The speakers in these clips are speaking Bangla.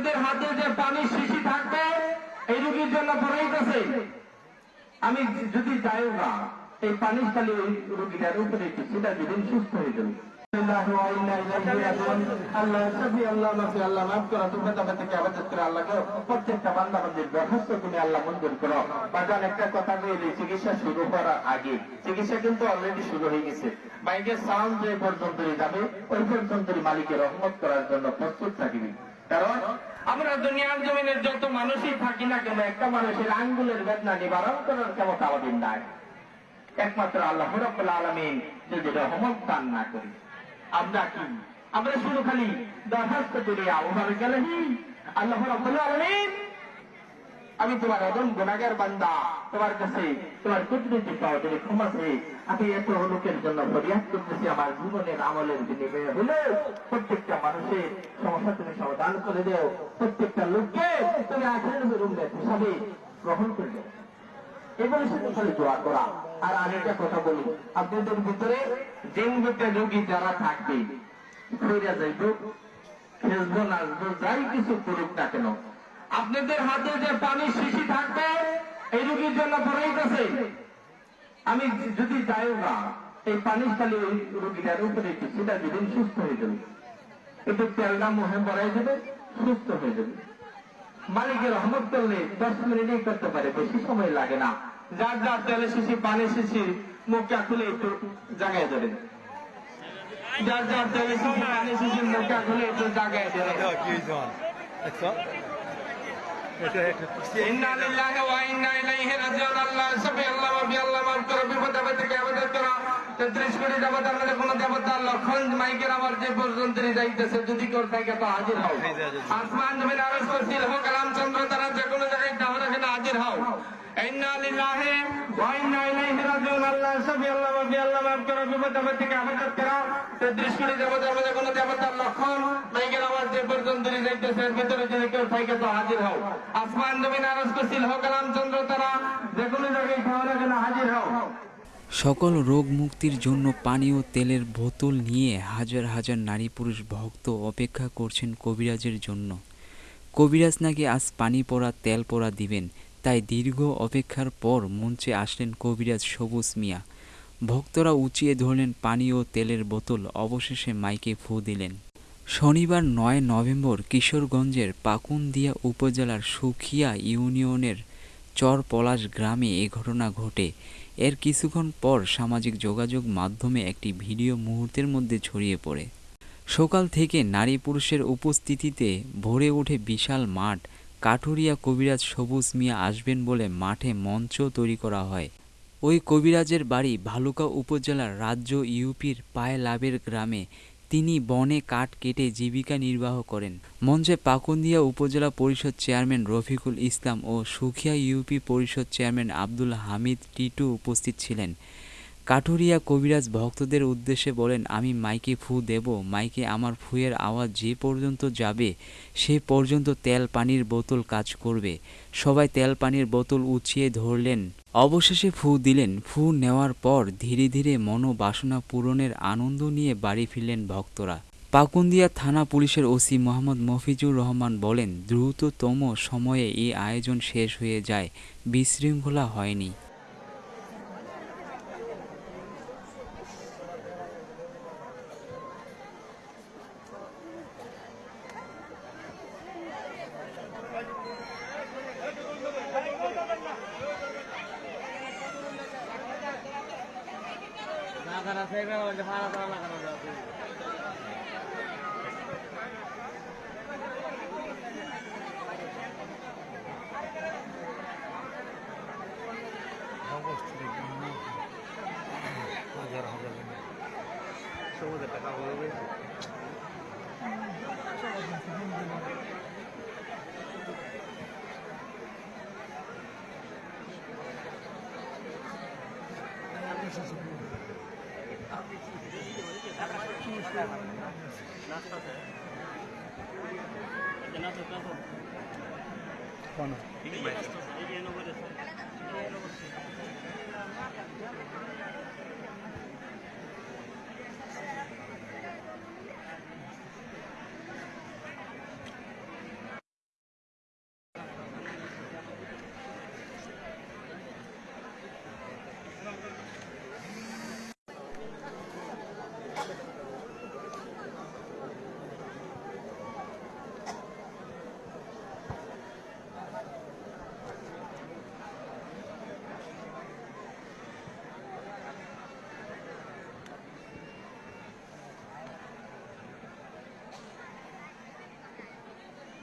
আপনাদের হাতে যে পানির শিশি থাকবে, এই রোগীর জন্য পড়াইতেছে আমি যদি যাইও না, এই পানি খালি ওই রোগীটার উপরে সেটা যদি সুস্থ হয়ে যাবে। মালিকের রহমত করার জন্য প্রস্তুত থাকিবি কারণ আমরা দুনিয়ার জমিনের যত মানুষই থাকি না কেন একটা মানুষের আঙ্গুলের বেদনা নিবারণ করার ক্ষমতা আমাদের নাই একমাত্র আল্লাহ আলমিন যদি রহমত দান না করি আমরা কি? আমরা শুধু খালি দরখাস্ত করি আবহাওয়ার গেলেহি আল্লাহ আমি তোমার অদম গুণাগার বান্দা, তোমার কাছে তোমার কুদরতি পাও তুমি ক্ষমা চেয়ে আমি এত লোকের জন্য ফরিয়াদ করতেছি, আমার জীবনের আমলের বিনিময়ে হলে প্রত্যেকটা মানুষের সমস্যা তুমি সমাধান করে দেও। প্রত্যেকটা লোককে তুমি আখের রুমে হিসাবে গ্রহণ করে দেও। এগুলো শুধু খালি দোয়া করা। আর আরেকটা কথা বলি। আপনাদের ভিতরে ভিতরে রোগী যারা থাকবে ফিরে যাইব, খেলব, নাচবো, যাই কিছু করুক না কেন। আপনাদের হাতে যে পানির শিশি থাকবে, এই রুগীর জন্য পড়াইতেছে আমি যদি যাইও না, এই পানি খালি ওই রুগীটার উপরে সেটা যেদিন সুস্থ হয়ে যাবে। কিন্তু তেলটা মুহে পড়াই দেবে সুস্থ হয়ে যাবে। মালিকের রহমত করলে দশ মিনিটেই করতে পারে, বেশি সময় লাগে না। যার যার তেলে শিশি পানি শিশি মুখটা খুলে একটু জাগায় দেবেন যার যার তেলে শিশি পানি শিশি মুখটা খুলে একটু ইন্না লিল্লাহি ওয়া ইন্না ইলাইহি রাজিউন। আল্লাহ সবে আল্লাহ ওয়া আল্লাহ মাফ করো বিপদ আপদ থেকে আবাদত করো 33 কোটি দেবতার মধ্যে কোন দেবতা লক্ষণ মাইকের আমার যে পর্যন্ত যাইতেছে যদি কর থাকে তো হাজির হও। আসমান জমিন আরশ করছিল কালাম চন্দ্র তারা যে কোনো জায়গায় দাও রাখে হাজির হও। ইন্না লিল্লাহি ওয়া ইন্না ইলাইহি রাজিউন। আল্লাহ সবে, আল্লাহ ওয়া আল্লাহ মাফ করো, বিপদ আপদ থেকে আবাদত করো। 33 কোটি দেবতার মধ্যে কোন দেবতার লক্ষণ। মাইকের আমার যে পর্যন্ত যাইতেছে, এর ভিতরে যদি কেউ থাকে তো হাজির হও। আসমান জমিন আরশ করছিল হোক কালাম চন্দ্র, তারা যে কোনো জায়গায় খাওয়া রাখে হাজির হও। সকল রোগ মুক্তির জন্য পানি ও তেলের বোতল নিয়ে হাজার হাজার নারী পুরুষ ভক্ত অপেক্ষা করছেন কবিরাজের জন্য। কবিরাজ নাকি আজ পানি পড়া, তেল পড়া দিবেন? তাই দীর্ঘ অপেক্ষার পর মঞ্চে আসলেন কবিরাজ সবুজ মিয়া। ভক্তরা উঁচিয়ে ধরলেন পানি ও তেলের বোতল, অবশেষে মাইকে ফু দিলেন। শনিবার নয় নভেম্বর কিশোরগঞ্জের পাকুন্দিয়া উপজেলার সুখিয়া ইউনিয়নের চর পলাশ গ্রামে এ ঘটনা ঘটে। এর কিছুক্ষণ পর সামাজিক যোগাযোগ মাধ্যমে একটি ভিডিও মুহূর্তের মধ্যে ছড়িয়ে পড়ে। সকাল থেকে নারী পুরুষের উপস্থিতিতে ভরে ওঠে বিশাল মাঠ। কাঠুরিয়া কবিরাজ সবুজ মিয়া আসবেন বলে মাঠে মঞ্চ তৈরি করা হয়। ওই কবিরাজের বাড়ি ভালুকা উপজেলার রাজ্য ইউপির পায়ে লাভের গ্রামে। তিনি বনে কাঠ কেটে জীবিকা নির্বাহ করেন। মঞ্চে পাকুন্দিয়া উপজেলা পরিষদ চেয়ারম্যান রফিকুল ইসলাম ও সুখিয়া ইউপি পরিষদ চেয়ারম্যান আব্দুল হামিদ টিটু উপস্থিত ছিলেন। কাঠুরিয়া কবিরাজ ভক্তদের উদ্দেশ্যে বলেন, আমি মাইকে ফু দেব, মাইকে আমার ফুয়ের আওয়াজ যে পর্যন্ত যাবে, সে পর্যন্ত তেল পানির বোতল কাজ করবে। সবাই তেল পানির বোতল উঁচিয়ে ধরলেন। অবশেষে ফু দিলেন। ফু নেওয়ার পর ধীরে ধীরে মনোবাসনা পূরণের আনন্দ নিয়ে বাড়ি ফিরলেন ভক্তরা। পাকুন্দিয়া থানা পুলিশের ওসি মোহাম্মদ মফিজুর রহমান বলেন, দ্রুততম সময়ে এই আয়োজন শেষ হয়ে যায়, বিশৃঙ্খলা হয়নি। হাজার হাজার সবুজ টাকা হয়ে গেছে Thank you. Bueno.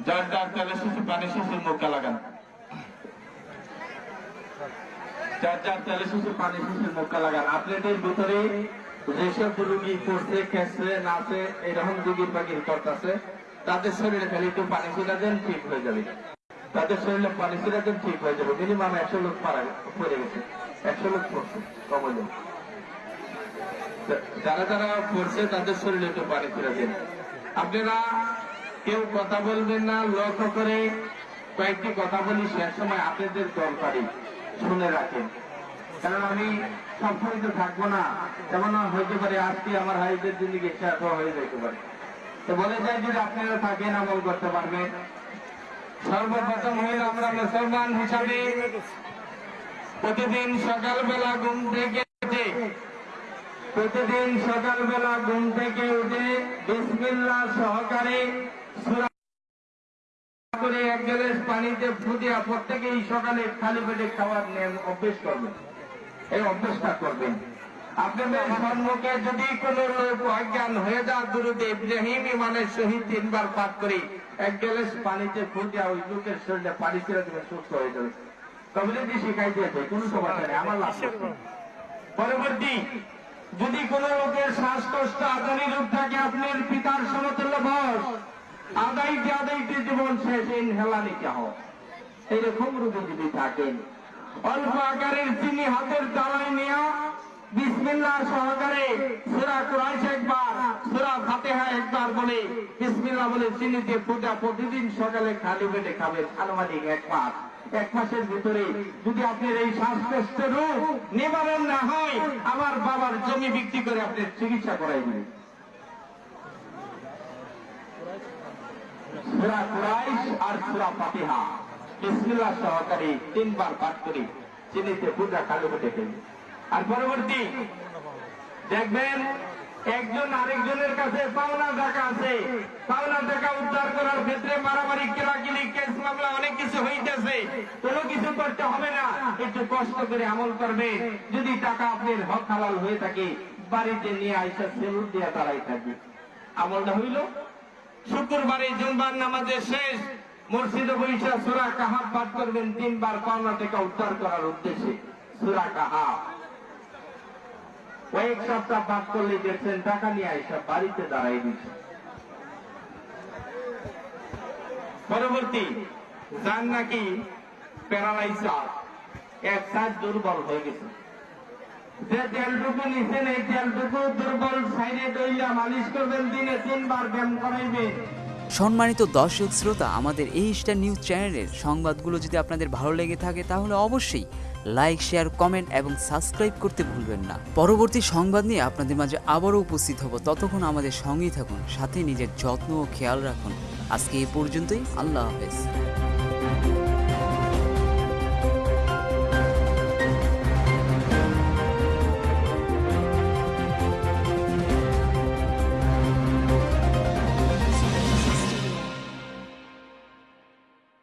যার যার তেলে শিশু পানি শিশুর মুখে লাগান। যার যার তেলে শিশু পানি শিশুর মুখে লাগান। আপনাদের ভিতরে যেসব রুগী পড়ছে, খেসছে নাচে এরকম রুগীর বাগির করতেছে তাদের শরীরে খালি একটু পানি ছিটা দেন, ঠিক হয়ে যাবে। তাদের শরীরে পানি ছিটা দেন, ঠিক হয়ে যাবে। মিনিমাম একশো লোক পারা পড়ে গেছে। একশো লোক পড়ছে কমলে যারা যারা পড়ছে, তাদের শরীরে একটু পানি ছিটা দেন। আপনারা কেউ কথা বলবেন না, লক্ষ্য করে কয়েকটি কথা বলি, সে সময় আপনাদের দরকারি। শুনে রাখেন। কারণ আমি সবসময় তো থাকব না যেমন হইতে পারে আজকে আমার হাইদের জিন্দিগি শেষ হয়ে যেতে পারে। তো বলে যায় যদি আপনারা থাকেন, আমল করতে পারবেন। সর্বপ্রথম হইল আমরা মুসলমান হিসাবে প্রতিদিন সকালবেলা ঘুম থেকে প্রতিদিন সকালবেলা ঘুম থেকে উঠে বিসমিল্লাহ সহকারে করে এক পানিতে ফুটিয়া প্রত্যেকেই সকালে খালি পেটে নিয়ম অভ্যেস করবেন। এই অভ্যেসটা করবেন। আপনাদের সম্মুখে যদি কোন লোক অজ্ঞান হয়ে সহিত তিনবার পাঠ করি এক পানিতে ফুটিয়া ওই লোকের শরীরে পানি ছেড়ে দেবে সুস্থ হয়ে যাবে। শিখাই দিয়েছে সমস্যা নেই, আমার লাভ পরবর্তী যদি কোন লোকের শ্বাসকষ্ট আদানি রোগ থাকে, আপনার পিতার সমতুল্য বয়স আদাইতে আদাইতে জীবন শেষ? ইনহেলা নিতে হোক এইরকম রোগী যদি থাকেন, অল্প আকারের চিনি হাতের তালায় নেওয়া বিসমিল্লাহ সহকারে সুরা কুরাইশ একবার, সুরা ফাতেহা একবার বলে বিসমিল্লাহ বলে চিনিতে ফুটা প্রতিদিন সকালে খালি পেটে খাবেন, আনুমানিক এক মাস। এক মাসের ভিতরে যদি আপনার এই শ্বাসকষ্ট রোগ নিবারণ না হয়, আমার বাবার জমি বিক্রি করে আপনার চিকিৎসা করাই খেলি আর পরবর্তী দেখবেন একজন আরেকজনের কাছে পাওনা টাকা আছে। পাওনা টাকা উদ্ধার করার ক্ষেত্রে মারামারি, কেলাকিলি, কেস মামলা, অনেক কিছু হইতেছে। কোনো কিছু করতে হবে না। একটু কষ্ট করে আমল করবে। যদি টাকা আপনার হক হালাল হয়ে থাকে, বাড়িতে নিয়ে আইসা সেলুট দিয়ে তারাই থাকবে। আমলটা হইল। শুক্রবারে জুম্বার নামাজের শেষ। মসজিদে বৈশা সুরা কাহাব পাঠ করবেন। তিনবার পাওনা টাকা উদ্ধার করার উদ্দেশ্যে। সুরা কাহাব কয়েক সপ্তাহ পাঠ করলে দেখছেন টাকা নিয়ে আইসা বাড়িতে দাঁড়াই দিচ্ছে পরবর্তী, যার নাকি প্যারালাইসার, এক সাইড দুর্বল হয়ে গেছে। যে তেলটুকু নিছেন, এই তেলটুকু দুর্বল সাইডে দইলা মালিশ করবেন, দিনে তিনবার ব্যায়াম করাইবেন। সম্মানিত দর্শক শ্রোতা, আমাদের এই স্টার নিউজ চ্যানেলের সংবাদগুলো যদি আপনাদের ভালো লেগে থাকে, তাহলে অবশ্যই লাইক শেয়ার কমেন্ট এবং সাবস্ক্রাইব করতে ভুলবেন না। পরবর্তী সংবাদ নিয়ে আপনাদের মাঝে আবারও উপস্থিত হব। ততক্ষণ আমাদের সঙ্গেই থাকুন, সাথে নিজের যত্ন ও খেয়াল রাখুন। আজকে এই পর্যন্তই, আল্লাহ হাফেজ।